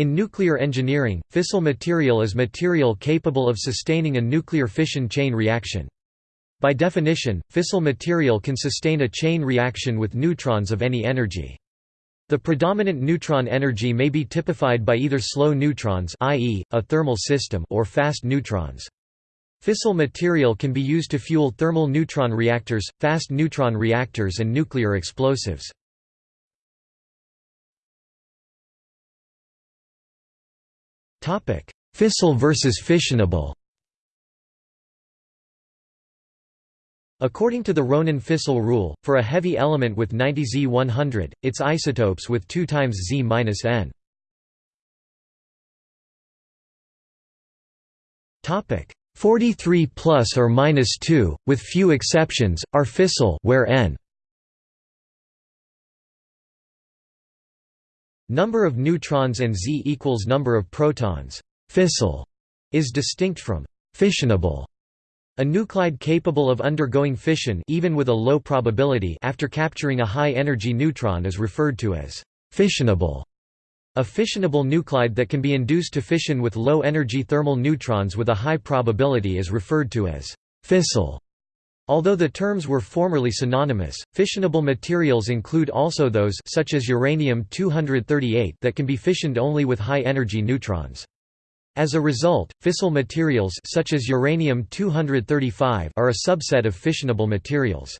In nuclear engineering, fissile material is material capable of sustaining a nuclear fission chain reaction. By definition, fissile material can sustain a chain reaction with neutrons of any energy. The predominant neutron energy may be typified by either slow neutrons i.e., a thermal system or fast neutrons. Fissile material can be used to fuel thermal neutron reactors, fast neutron reactors and nuclear explosives. Fissile versus fissionable. According to the Ronen-fissility rule, for a heavy element with 90 Z100, its isotopes with 2 times Z-N. Topic. 43 plus or minus 2, with few exceptions, are fissile where n number of neutrons and Z equals number of protons. Fissile is distinct from fissionable a nuclide capable of undergoing fission even with a low probability after capturing a high-energy neutron is referred to as fissionable. A fissionable nuclide that can be induced to fission with low-energy thermal neutrons with a high probability is referred to as fissile. Although the terms were formerly synonymous, fissionable materials include also those such as uranium-238 that can be fissioned only with high-energy neutrons. As a result, fissile materials such as uranium-235 are a subset of fissionable materials.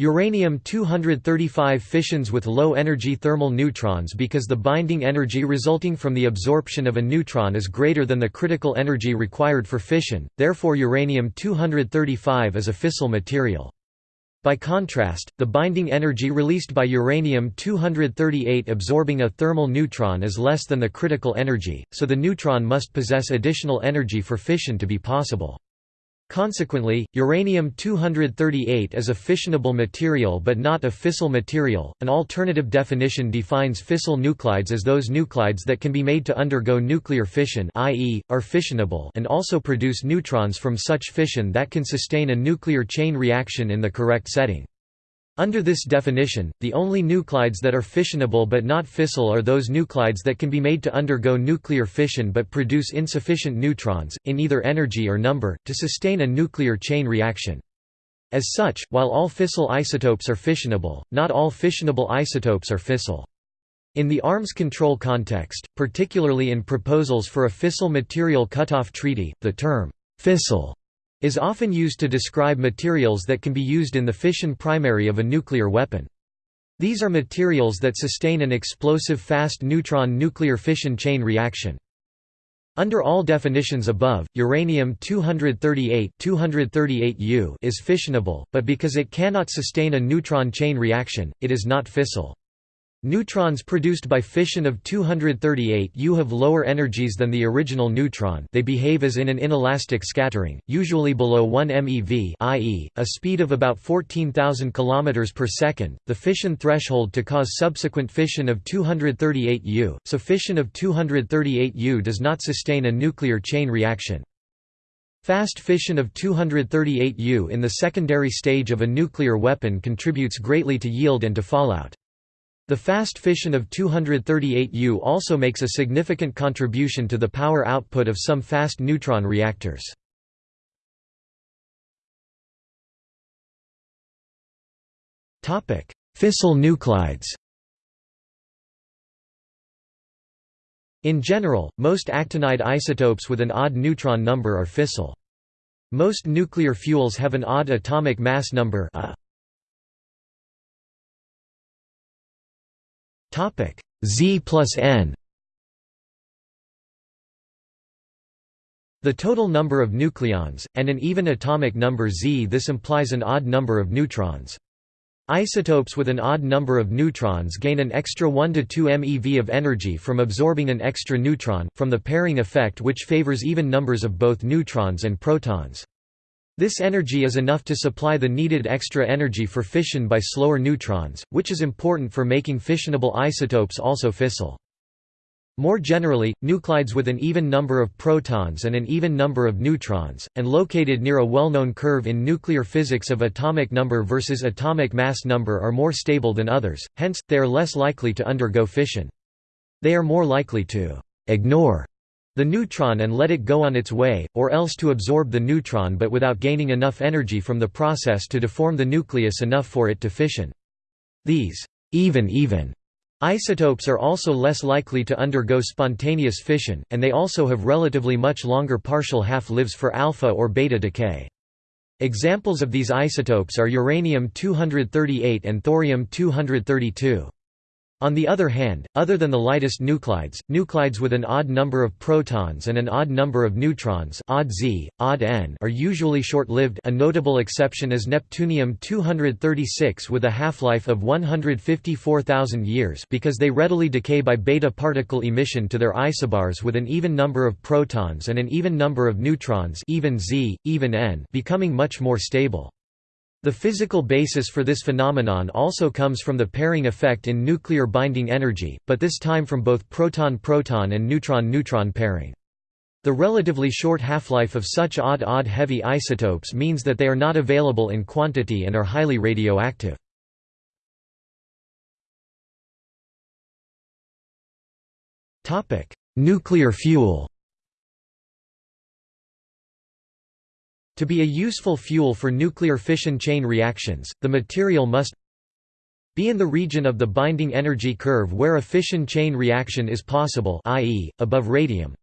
Uranium-235 fissions with low-energy thermal neutrons because the binding energy resulting from the absorption of a neutron is greater than the critical energy required for fission, therefore uranium-235 is a fissile material. By contrast, the binding energy released by uranium-238 absorbing a thermal neutron is less than the critical energy, so the neutron must possess additional energy for fission to be possible. Consequently, uranium-238 is a fissionable material but not a fissile material. An alternative definition defines fissile nuclides as those nuclides that can be made to undergo nuclear fission, i.e., are fissionable, and also produce neutrons from such fission that can sustain a nuclear chain reaction in the correct setting. Under this definition, the only nuclides that are fissionable but not fissile are those nuclides that can be made to undergo nuclear fission but produce insufficient neutrons, in either energy or number, to sustain a nuclear chain reaction. As such, while all fissile isotopes are fissionable, not all fissionable isotopes are fissile. In the arms control context, particularly in proposals for a fissile material cutoff treaty, the term fissile is often used to describe materials that can be used in the fission primary of a nuclear weapon. These are materials that sustain an explosive fast neutron nuclear fission chain reaction. Under all definitions above, uranium-238 238U is fissionable, but because it cannot sustain a neutron chain reaction, it is not fissile. Neutrons produced by fission of 238 U have lower energies than the original neutron they behave as in an inelastic scattering, usually below 1 MeV i.e., a speed of about 14,000 km per second, the fission threshold to cause subsequent fission of 238 U, so fission of 238 U does not sustain a nuclear chain reaction. Fast fission of 238 U in the secondary stage of a nuclear weapon contributes greatly to yield and to fallout. The fast fission of 238U also makes a significant contribution to the power output of some fast neutron reactors. Fissile nuclides In general, most actinide isotopes with an odd neutron number are fissile. Most nuclear fuels have an odd atomic mass number a. Topic Z plus N. The total number of nucleons, and an even atomic number Z. This implies an odd number of neutrons. Isotopes with an odd number of neutrons gain an extra 1 to 2 MeV of energy from absorbing an extra neutron, from the pairing effect which favors even numbers of both neutrons and protons. This energy is enough to supply the needed extra energy for fission by slower neutrons, which is important for making fissionable isotopes also fissile. More generally, nuclides with an even number of protons and an even number of neutrons, and located near a well-known curve in nuclear physics of atomic number versus atomic mass number are more stable than others, hence, they are less likely to undergo fission. They are more likely to «ignore» the neutron and let it go on its way, or else to absorb the neutron but without gaining enough energy from the process to deform the nucleus enough for it to fission. These even-even isotopes are also less likely to undergo spontaneous fission, and they also have relatively much longer partial half-lives for alpha or beta decay. Examples of these isotopes are uranium-238 and thorium-232. On the other hand, other than the lightest nuclides, nuclides with an odd number of protons and an odd number of neutrons odd Z, odd N are usually short-lived a notable exception is neptunium-236 with a half-life of 154,000 years because they readily decay by beta particle emission to their isobars with an even number of protons and an even number of neutrons even Z, even N becoming much more stable. The physical basis for this phenomenon also comes from the pairing effect in nuclear binding energy, but this time from both proton-proton and neutron-neutron pairing. The relatively short half-life of such odd-odd heavy isotopes means that they are not available in quantity and are highly radioactive. Nuclear fuel To be a useful fuel for nuclear fission chain reactions, the material must be in the region of the binding energy curve where a fission chain reaction is possible i.e., above radium.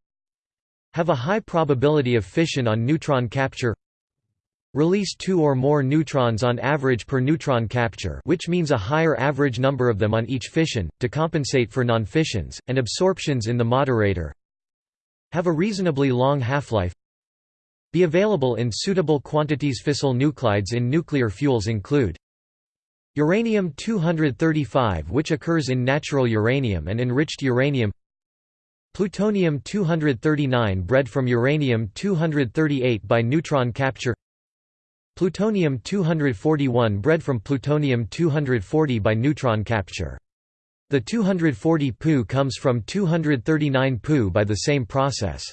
Have a high probability of fission on neutron capture. Release two or more neutrons on average per neutron capture which means a higher average number of them on each fission, to compensate for non-fissions, and absorptions in the moderator. Have a reasonably long half-life be available in suitable quantities. Fissile nuclides in nuclear fuels include Uranium-235 which occurs in natural uranium and enriched uranium Plutonium-239 bred from uranium-238 by neutron capture Plutonium-241 bred from plutonium-240 by neutron capture. The 240 Pu comes from 239 Pu by the same process.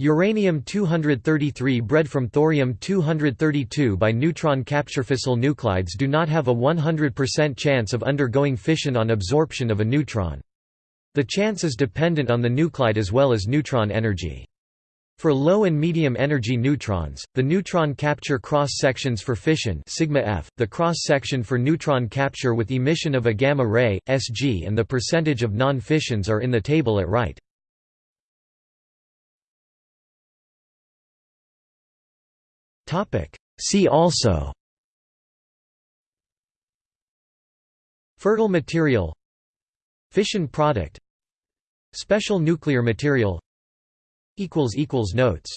Uranium-233 bred from thorium-232 by neutron capture fissile nuclides do not have a 100% chance of undergoing fission on absorption of a neutron. The chance is dependent on the nuclide as well as neutron energy. For low and medium energy neutrons, the neutron capture cross-sections for fission sigma f, the cross-section for neutron capture with emission of a gamma ray, Sg and the percentage of non-fissions are in the table at right. Topic. See also. Fertile material. Fission product. Special nuclear material. Notes